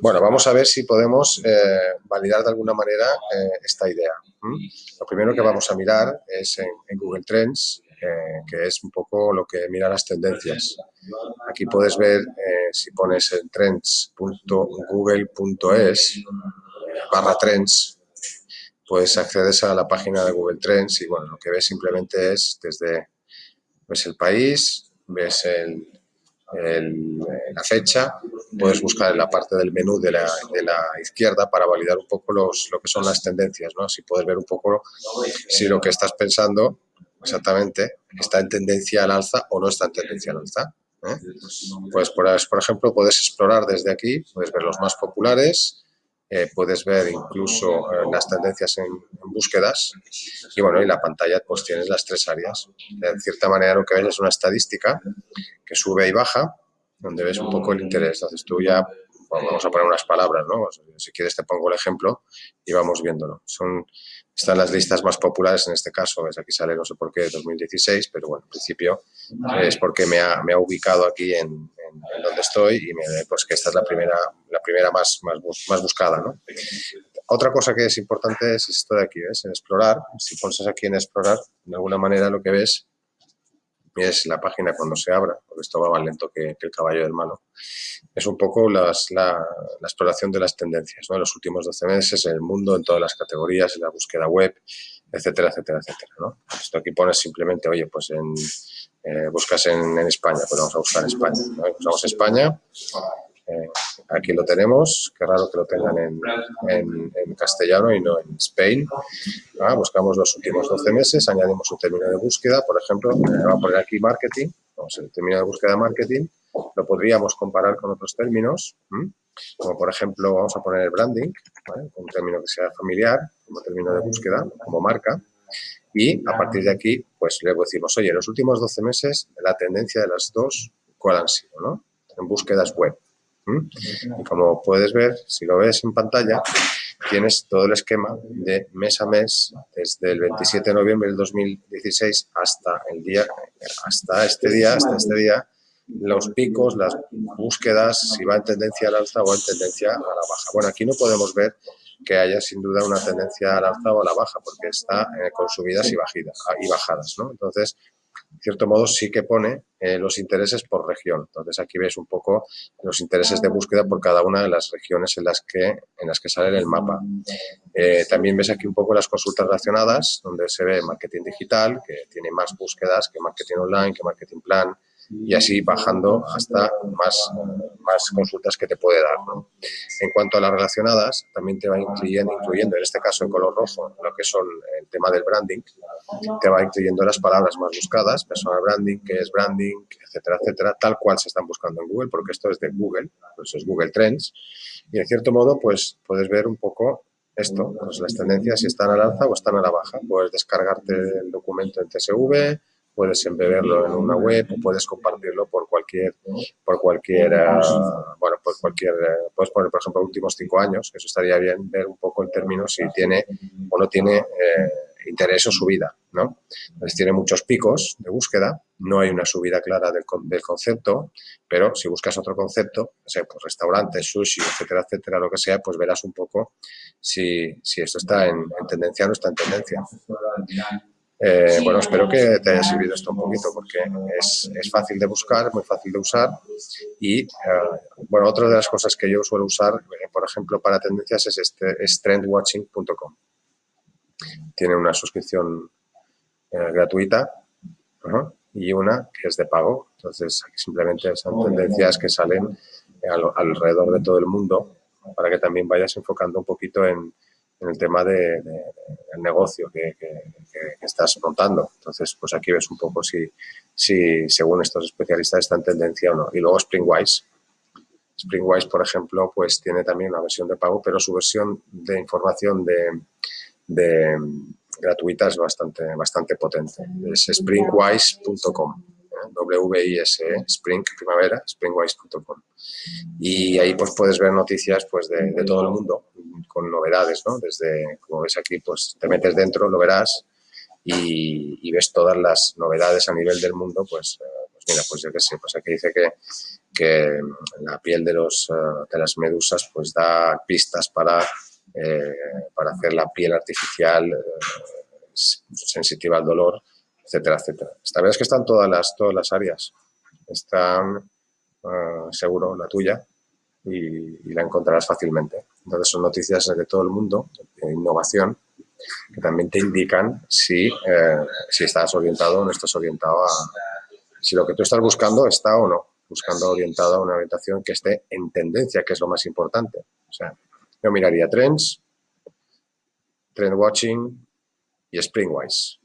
Bueno, vamos a ver si podemos eh, validar de alguna manera eh, esta idea. Lo primero que vamos a mirar es en, Google Trends, eh, que es un poco lo que mira las tendencias. Aquí puedes ver, si pones en trends.google.es barra trends, pues accedes a la página de Google Trends y bueno, lo que ves simplemente es desde ves el país, ves el, la fecha, puedes buscar en la parte del menú de la, izquierda para validar un poco los, lo que son las tendencias, ¿no? Así puedes ver un poco si lo que estás pensando exactamente está en tendencia al alza o no está en tendencia al alza. ¿eh? Pues, por ejemplo, puedes explorar desde aquí, puedes ver los más populares, eh, puedes ver incluso eh, las tendencias en, búsquedas y bueno, y la pantalla pues tienes las tres áreas. De cierta manera lo que ves es una estadística que sube y baja, donde ves un poco el interés. Entonces tú ya, vamos a poner unas palabras, ¿no? Si quieres te pongo el ejemplo y vamos viéndolo. Son, están las listas más populares en este caso, ves aquí sale no sé por qué 2016, pero bueno, en principio es porque me ha, me ha ubicado aquí en, en, donde estoy y me, pues que esta es la primera, la primera más, más, más buscada. ¿no? Otra cosa que es importante es esto de aquí, ¿ves? En explorar, si pones aquí en explorar, de alguna manera lo que ves es la página cuando se abra, porque esto va más lento que, el caballo del malo, es un poco las, la, exploración de las tendencias, ¿no? En los últimos 12 meses, en el mundo, en todas las categorías, en la búsqueda web, etcétera, etcétera, etcétera, ¿no? Esto aquí pones simplemente, oye, pues en eh, buscas en, España, pues vamos a buscar España. ¿no? Buscamos España, eh, aquí lo tenemos, qué raro que lo tengan en, castellano y no en Spain. Ah, buscamos los últimos 12 meses, añadimos un término de búsqueda, por ejemplo, eh, vamos a poner aquí marketing, vamos el término de búsqueda marketing, lo podríamos comparar con otros términos, como por ejemplo vamos a poner el branding, un término que sea familiar, como término de búsqueda, como marca, y a partir de aquí, pues le decimos, oye, en los últimos 12 meses, la tendencia de las dos, ¿cuál han sido? En búsquedas web. Y como puedes ver, si lo ves en pantalla, tienes todo el esquema de mes a mes, desde el 27 de noviembre del 2016 hasta el día, hasta este día, hasta este día, los picos, las búsquedas, si va en tendencia al alza o en tendencia a la baja. Bueno, aquí no podemos ver que haya sin duda una tendencia al alza o a la baja, porque está eh, con subidas y, bajidas, y bajadas, ¿no? Entonces, en cierto modo sí que pone eh, los intereses por región. Entonces aquí ves un poco los intereses de búsqueda por cada una de las regiones en las que, en las que sale el mapa. Eh, también ves aquí un poco las consultas relacionadas, donde se ve marketing digital, que tiene más búsquedas que marketing online, que marketing plan, y así bajando hasta más, más consultas que te puede dar. En cuanto a las relacionadas, también te va incluyendo, incluyendo, en este caso en color rojo, lo que son el tema del branding, te va incluyendo las palabras más buscadas, personal branding, que es branding, etcétera, etcétera, tal cual se están buscando en Google, porque esto es de Google, pues es Google Trends, y en cierto modo, pues puedes ver un poco esto, pues las tendencias si están al alza o están a la baja. Puedes descargarte el documento en CSV, puedes embeberlo en una web o puedes compartirlo por cualquier, por cualquier, bueno, por cualquier, puedes poner, por ejemplo, últimos cinco años, eso estaría bien ver un poco el término si tiene o no tiene eh, interés o subida, ¿no? Entonces tiene muchos picos de búsqueda, no hay una subida clara del, del concepto, pero si buscas otro concepto, sé, pues restaurantes, sushi, etcétera, etcétera, lo que sea, pues verás un poco si, si esto está en, en tendencia o no está en tendencia. Eh, bueno, espero que te haya servido esto un poquito porque es, es fácil de buscar, muy fácil de usar y, eh, bueno, otra de las cosas que yo suelo usar, eh, por ejemplo, para tendencias es, este, es trendwatching.com. Tiene una suscripción gratuita y una que es de pago. Entonces, simplemente son tendencias que salen alrededor de todo el mundo para que también vayas enfocando un poquito en, en el tema del de, negocio que, estás montando. Entonces, pues aquí ves un poco si, si según estos especialistas está en tendencia o no. Y luego Springwise. Springwise, por ejemplo, pues tiene también una versión de pago, pero su versión de información de, de gratuita es bastante, bastante potente. Es springwise.com. W-I-S-E, Spring, primavera, springwise.com. Y ahí pues puedes ver noticias pues de, todo el mundo, con novedades, ¿no? Desde, como ves aquí, pues te metes dentro, lo verás y, ves todas las novedades a nivel del mundo, pues, eh, pues mira, pues yo qué sé, pues aquí dice que que la piel de, los, eh, de las medusas pues da pistas para, eh, para hacer la piel artificial sensitiva al dolor, etcétera, etcétera. Esta verdad es que están todas las, todas las áreas. Están, seguro, la tuya, y, la encontrarás fácilmente. Entonces son noticias de todo el mundo, de innovación, que también te indican si, eh, si estás orientado o no estás orientado a... Si lo que tú estás buscando está o no, buscando orientado a una orientación que esté en tendencia, que es lo más importante. O sea, yo miraría trends, trend watching y springwise.